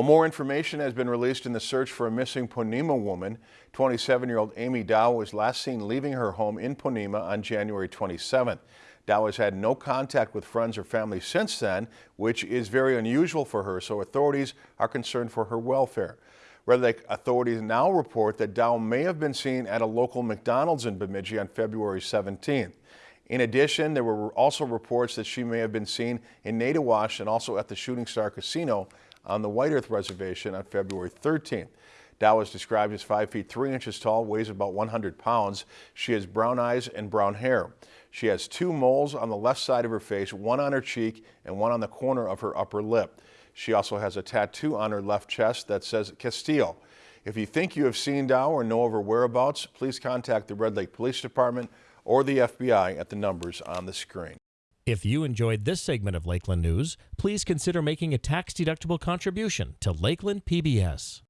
Well, more information has been released in the search for a missing Ponemah woman. 27-year-old Amy Dow was last seen leaving her home in Ponemah on January 27th. Dow has had no contact with friends or family since then, which is very unusual for her, so authorities are concerned for her welfare. Red Lake authorities now report that Dow may have been seen at a local McDonald's in Bemidji on February 17th. In addition, there were also reports that she may have been seen in Naytahwaush and also at the Shooting Star Casino on the White Earth Reservation on February 13th. Dow is described as 5 feet 3 inches tall, weighs about 100 pounds. She has brown eyes and brown hair. She has two moles on the left side of her face, one on her cheek and one on the corner of her upper lip. She also has a tattoo on her left chest that says Castillo. If you think you have seen Dow or know of her whereabouts, please contact the Red Lake Police Department or the FBI at the numbers on the screen. If you enjoyed this segment of Lakeland News, please consider making a tax-deductible contribution to Lakeland PBS.